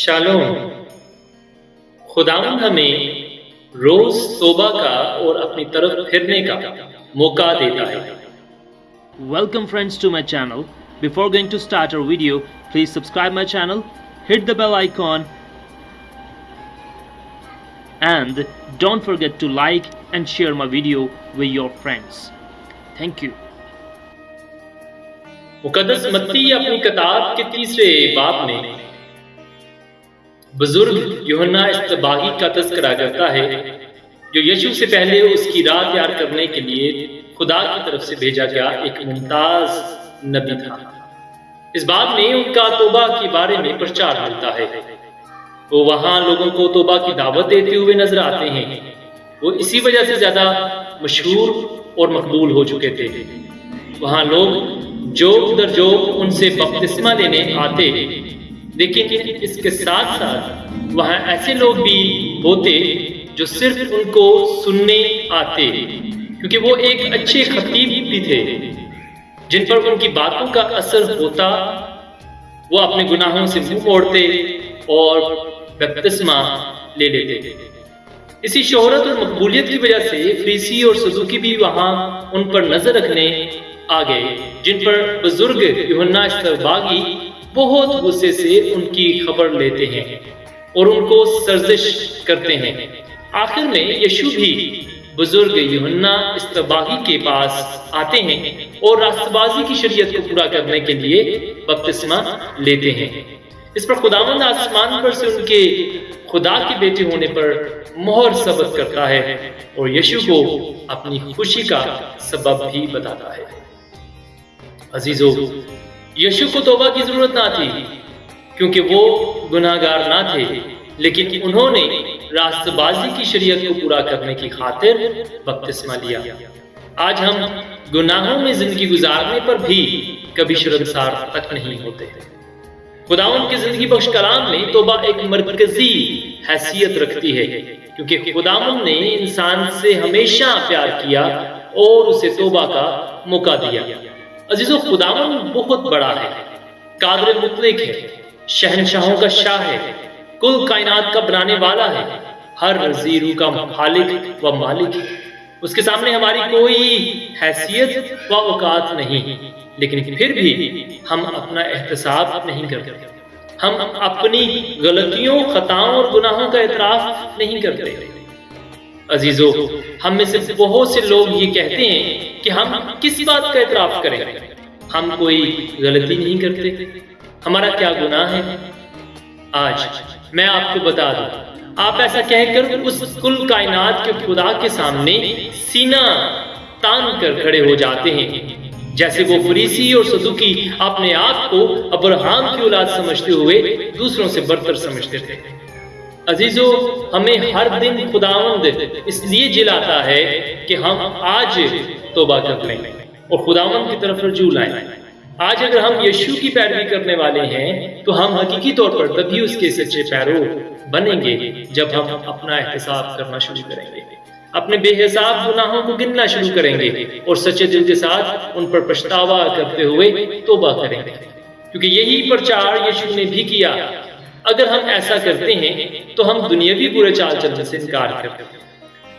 Shalom. خداوند ہمیں روز توبہ کا اور اپنی طرف پھرنے کا موقع دیتا ہے۔ Welcome friends to my channel before going to start over video please subscribe my channel hit the bell icon and don't forget to like and share my video with your friends thank you کتاب کے تیسرے باپ میں بزرگ یوحنا استباغی کا تذکرہ کرتا ہے، جو یشو سے پہلے اس کی راہ تیار کرنے کے لیے خدا کی طرف سے بھیجا گیا ایک ممتاز نبی تھا۔ اس بات میں ان کا توبہ کے بارے میں پرچار ملتا ہے۔ وہ وہاں لوگوں کو توبہ کی دعوت دیتے ہوئے نظر آتے ہیں۔ وہ اسی وجہ سے زیادہ مشہور اور مقبول ہو چکے تھے۔ وہاں لوگ جو در جو ان سے بپتسمہ لینے آتے لیکن اس کے ساتھ ساتھ وہاں ایسے لوگ بھی ہوتے جو صرف ان کو سننے آتے، کیونکہ وہ ایک اچھے خطیب بھی تھے۔ جن پر ان کی باتوں کا اثر ہوتا، وہ اپنے گناہوں سے منہ موڑتے اور بپتسمہ لے لیتے۔ اسی شہرت اور مقبولیت کی وجہ سے فریسی اور سزوکی بھی وہاں ان پر نظر رکھنے آ گئے جن پر بزرگ یوحنا استرباغی بہت غصے سے ان کی خبر لیتے ہیں اور ان کو سرزش کرتے ہیں۔ آخر میں یشو بھی بزرگ یوحنا استباغی کے پاس آتے ہیں اور راست بازی کی شریعت کو پورا کرنے کے لیے بپتسمہ لیتے ہیں۔ اس پر خداوند آسمان پر سے ان کے خدا کے بیٹے ہونے پر مہر ثبت کرتا ہے اور یشو کو اپنی خوشی کا سبب بھی بتاتا ہے۔ عزیزو یشو کو توبہ کی ضرورت نہ تھی، کیونکہ وہ گناہ گار نہ تھے، لیکن انہوں نے راست بازی کی شریعت کو پورا کرنے کی خاطر بپتسمہ لیا۔ آج ہم گناہوں میں زندگی گزارنے پر بھی کبھی شرمسار تک نہیں ہوتے۔ خداون کی زندگی بخش کلام میں توبہ ایک مرکزی حیثیت رکھتی ہے، کیونکہ خداون نے انسان سے ہمیشہ پیار کیا اور اسے توبہ کا موقع دیا۔ عزیزو خداون بہت بڑا ہے، قادر مطلق ہے، شہنشاہوں کا شاہ ہے، کل کائنات کا بنانے والا ہے، ہر زیرو کا خالق و مالک ہے۔ اس کے سامنے ہماری کوئی حیثیت و اوقات نہیں، لیکن پھر بھی ہم اپنا احتساب نہیں کرتے۔ ہم اپنی غلطیوں، خطاؤں اور گناہوں کا اعتراف نہیں کرتے۔ عزیزو، ہم میں سے بہت سے لوگ یہ کہتے ہیں کہ ہم کس بات کا اعتراف کریں؟ ہم کوئی غلطی نہیں کرتے۔ ہمارا کیا گناہ ہے؟ آج میں آپ کو بتا دوں۔ آپ ایسا کہہ کر اس کل کائنات کے خدا کے سامنے سینہ تان کر کھڑے ہو جاتے ہیں۔ جیسے وہ فریسی اور صدوقی اپنے آپ کو ابراہام کی اولاد سمجھتے ہوئے دوسروں سے برتر سمجھتے تھے۔ عزیزو، ہمیں ہر دن خداوند اس لیے جلاتا ہے کہ ہم آج توبہ کر لیں۔ اور خداوند کی طرف رجوع لائیں۔ آج اگر ہم یشو کی پیروی کرنے والے ہیں، تو ہم حقیقی طور پر تبھی اس کے سچے پیرو بنیں گے جب ہم اپنا احتساب کرنا شروع کریں گے۔ اپنے بے حساب گناہوں کو گننا شروع کریں گے اور سچے دل کے ساتھ ان پر پشتاوا کرتے ہوئے توبہ کریں گے۔ کیونکہ یہی پرچار یشو نے بھی کیا اگر ہم ایسا کرتے ہیں تو ہم دنیاوی برے چال چلنے سے انکار کرتے ہیں۔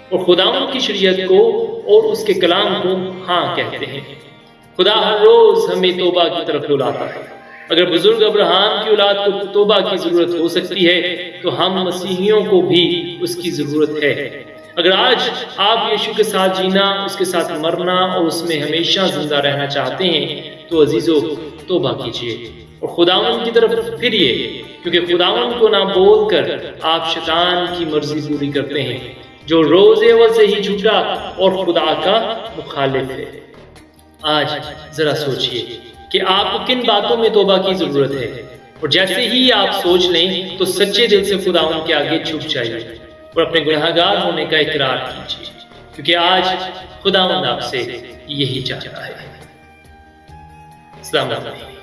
اور خداون کی شریعت کو اور اس کے کلام کو ہاں کہتے ہیں۔ خدا ہر روز ہمیں توبہ کی طرف بلاتا ہے۔ اگر بزرگ ابراہم کی اولاد کو توبہ کی ضرورت ہو سکتی ہے، تو ہم مسیحیوں کو بھی اس کی ضرورت ہے۔ اگر آج آپ یشو کے ساتھ جینا، اس کے ساتھ مرنا اور اس میں ہمیشہ زندہ رہنا چاہتے ہیں، تو عزیزو، توبہ کیجیے اور خداون کی طرف پھریے کیونکہ خداون کو نہ بول کر آپ شیطان کی مرضی پوری کرتے ہیں، جو روز اول سے ہی جھوٹا اور خدا کا مخالف ہے۔ آج ذرا سوچئے کہ آپ کو کن باتوں میں توبہ کی ضرورت ہے۔ اور جیسے ہی آپ سوچ لیں تو سچے دل سے خدا ان کے آگے چھپ جائیے اور اپنے گناہگار ہونے کا اقرار کیجیے، کیونکہ آج خدا آپ سے یہی چاہتا ہے۔ السلام علیکم۔